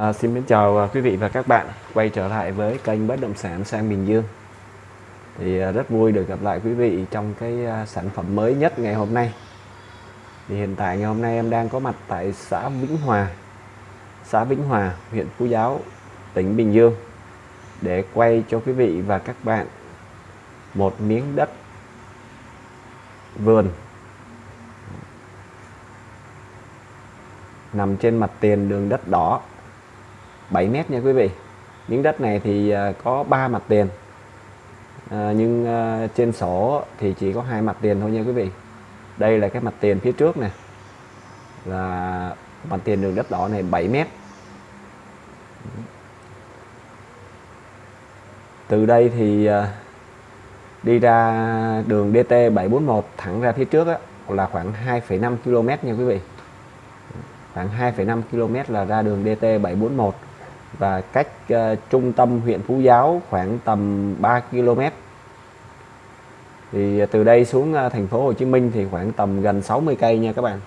À, xin mến chào à, quý vị và các bạn. Quay trở lại với kênh bất động sản sang Bình Dương. Thì à, rất vui được gặp lại quý vị trong cái à, sản phẩm mới nhất ngày hôm nay. Thì hiện tại ngày hôm nay em đang có mặt tại xã Vĩnh Hòa xã Vĩnh Hòa huyện Phú Giáo tỉnh Bình Dương để quay cho quý vị và các bạn một miếng đất vườn nằm trên mặt tiền đường đất đỏ. 7 mét nha quý vị. Miếng đất này thì à, có 3 mặt tiền. À, nhưng à, trên sổ thì chỉ có hai mặt tiền thôi nha quý vị. Đây là cái mặt tiền phía trước nè. Là mặt tiền đường đất đỏ này 7 mét. Từ đây thì à, đi ra đường DT 741 thẳng ra phía trước á, là khoảng 2,5 km nha quý vị. Khoảng 2,5 km là ra đường DT 741 và cách uh, trung tâm huyện Phú Giáo khoảng tầm 3 km. Thì từ đây xuống uh, thành phố Hồ Chí Minh thì khoảng tầm gần 60 cây nha các bạn.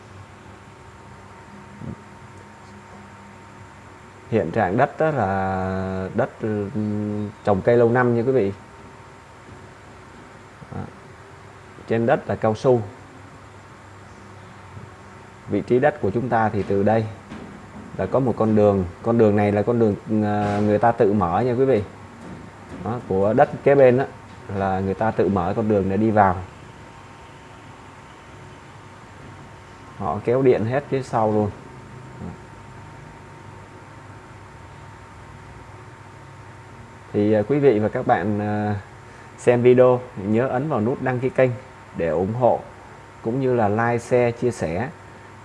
Hiện trạng đất đó là đất ừ, trồng cây lâu năm nha quý vị. Đó. trên đất là cao su. Vị trí đất của chúng ta thì từ đây là có một con đường. Con đường này là con đường à, người ta tự mở nha quý vị. Đó, của đất kế bên đó, là người ta tự mở con đường để đi vào. Họ kéo điện hết phía sau luôn. Thì à, quý vị và các bạn à, xem video nhớ ấn vào nút đăng ký kênh để ủng hộ cũng như là like share chia sẻ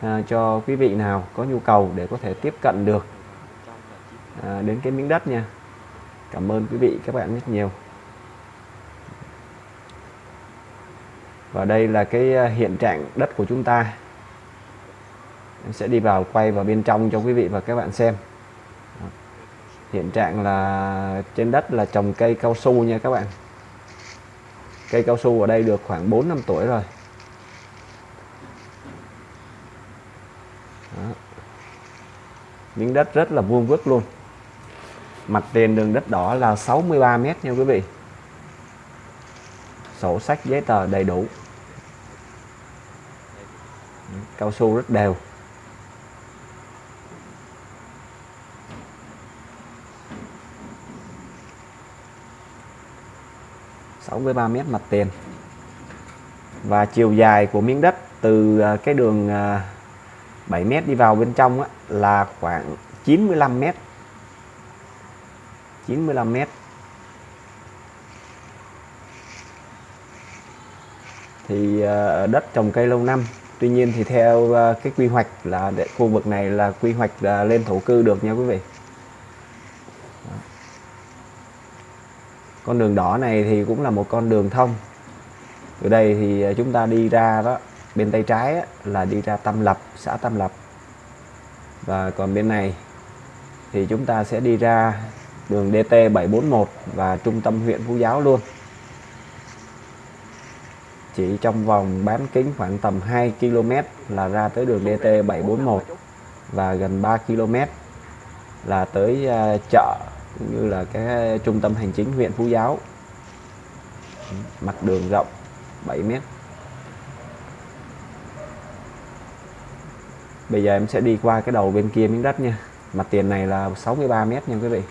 à, cho quý vị nào có nhu cầu để có thể tiếp cận được à, đến cái miếng đất nha. Cảm ơn quý vị các bạn rất nhiều. Và đây là cái à, hiện trạng đất của chúng ta. Em sẽ đi vào quay vào bên trong cho quý vị và các bạn xem. Hiện trạng là trên đất là trồng cây cao su nha các bạn. Cây cao su ở đây được khoảng 4 năm tuổi rồi. Miếng đất rất là vuông vức luôn. Mặt tiền đường đất đỏ là 63 mét nha quý vị. Sổ sách giấy tờ đầy đủ. Cao su rất đều. sáu mươi ba mét mặt tiền. Và chiều dài của miếng đất từ à, cái đường à, 7 mét đi vào bên trong á, là khoảng 95 mét. 95 mét. Thì ờ, ở đất trồng cây lâu năm. Tuy nhiên thì theo ờ, cái quy hoạch là để khu vực này là quy hoạch là lên thổ cư được nha quý vị. Con đường đỏ này thì cũng là một con đường thông. Từ đây thì chúng ta đi ra đó bên tay trái là đi ra Tâm Lập, xã Tâm Lập. Và còn bên này thì chúng ta sẽ đi ra đường DT 741 và trung tâm huyện Phú Giáo luôn. Chỉ trong vòng bán kính khoảng tầm 2 km là ra tới đường DT 741 và gần 3 km là tới à, chợ cũng như là cái trung tâm hành chính huyện Phú Giáo. Mặt đường rộng 7 mét. Bây giờ em sẽ đi qua cái đầu bên kia miếng đất nha. Mặt tiền này là 63 mét nha quý vị.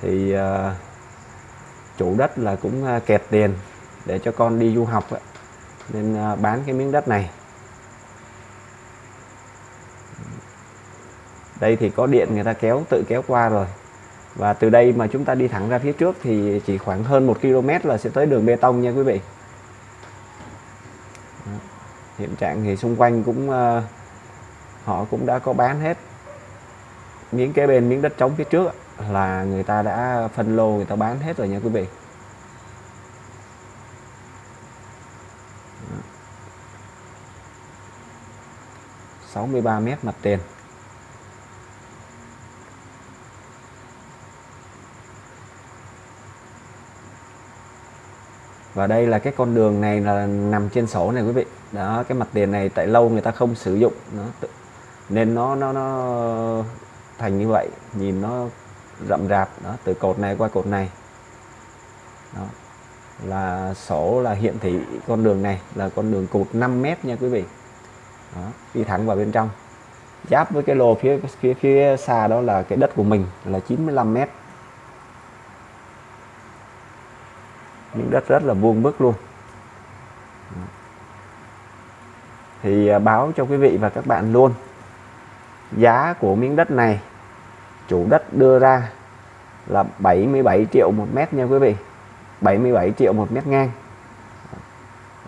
Thì uh, chủ đất là cũng uh, kẹt tiền để cho con đi du học ấy. Nên uh, bán cái miếng đất này. Đây thì có điện người ta kéo tự kéo qua rồi. Và từ đây mà chúng ta đi thẳng ra phía trước thì chỉ khoảng hơn 1 km là sẽ tới đường bê tông nha quý vị hiện trạng thì xung quanh cũng uh, họ cũng đã có bán hết miếng kế bên miếng đất trống phía trước là người ta đã phân lô người ta bán hết rồi nha quý vị. Sáu mươi ba mét mặt tiền. Và đây là cái con đường này là nằm trên sổ này quý vị. Đó cái mặt tiền này tại lâu người ta không sử dụng. Nó nên nó nó nó thành như vậy. Nhìn nó rậm rạp. Đó từ cột này qua cột này. Đó là sổ là hiện thị con đường này là con đường cột 5 mét nha quý vị. Đó, đi thẳng vào bên trong. Giáp với cái lô phía phía phía xa đó là cái đất của mình là 95 mét. Miếng đất rất là vuông vức luôn. Thì à, báo cho quý vị và các bạn luôn giá của miếng đất này chủ đất đưa ra là 77 triệu một mét nha quý vị. 77 triệu một mét ngang.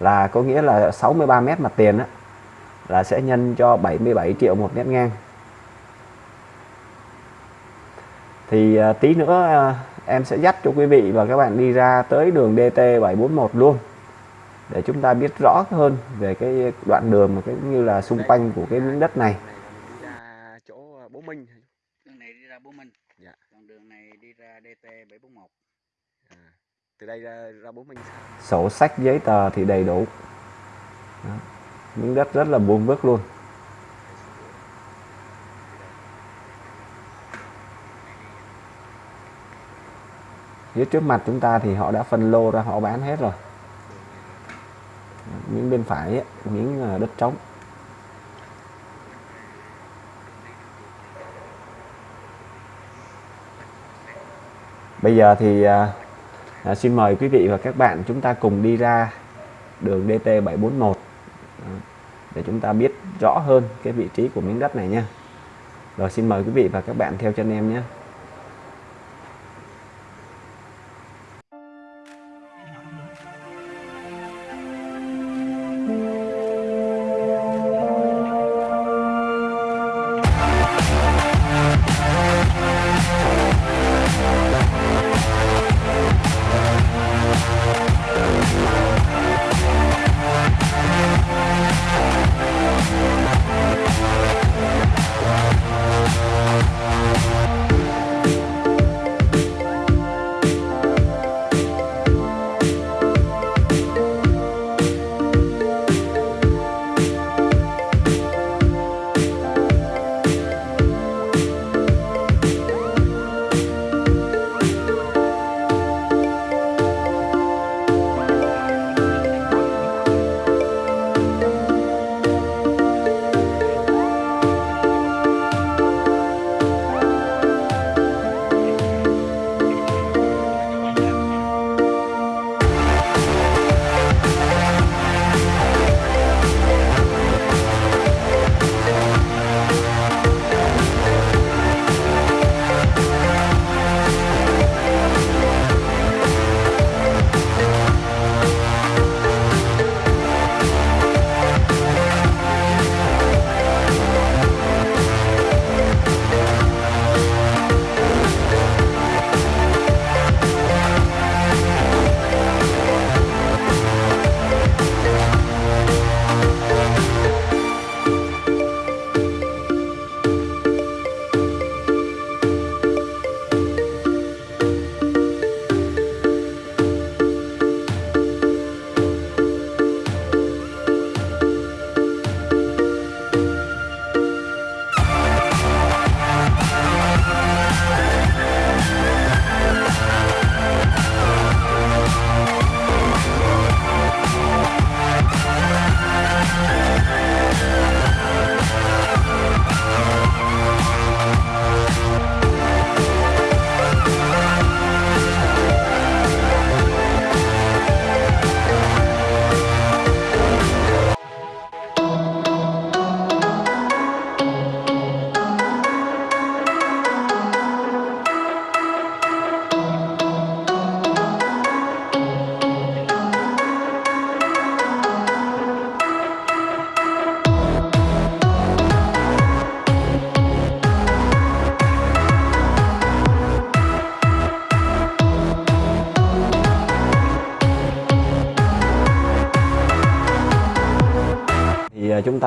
Là có nghĩa là 63 mét mặt tiền á, là sẽ nhân cho 77 triệu một mét ngang. Thì à, tí nữa à, em sẽ dắt cho quý vị và các bạn đi ra tới đường DT 741 luôn. Để chúng ta biết rõ hơn về cái đoạn đường mà cái như là xung quanh của cái miếng đất này. Đi ra chỗ bố Minh. Đường này đi ra Bố Minh. Dạ. còn đường này đi ra DT 741 à, từ đây ra, ra bố Minh sổ sách giấy tờ thì đầy đủ. Đó. miếng đất rất là vuông vức luôn dưới trước mặt chúng ta thì họ đã phân lô ra họ bán hết rồi. Miếng bên phải ấy, miếng à, đất trống. Bây giờ thì à, à, xin mời quý vị và các bạn chúng ta cùng đi ra đường DT 741 à, để chúng ta biết rõ hơn cái vị trí của miếng đất này nha. Rồi xin mời quý vị và các bạn theo chân em nhé.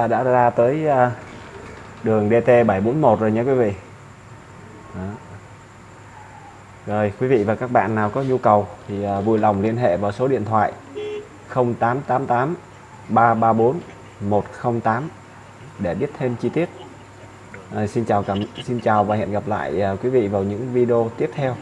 Ta đã ra tới à, đường DT 741 rồi nhé quý vị. Đó. rồi quý vị và các bạn nào có nhu cầu thì à, vui lòng liên hệ vào số điện thoại 0888 334 108 để biết thêm chi tiết. À, xin chào cảm xin chào và hẹn gặp lại à, quý vị vào những video tiếp theo.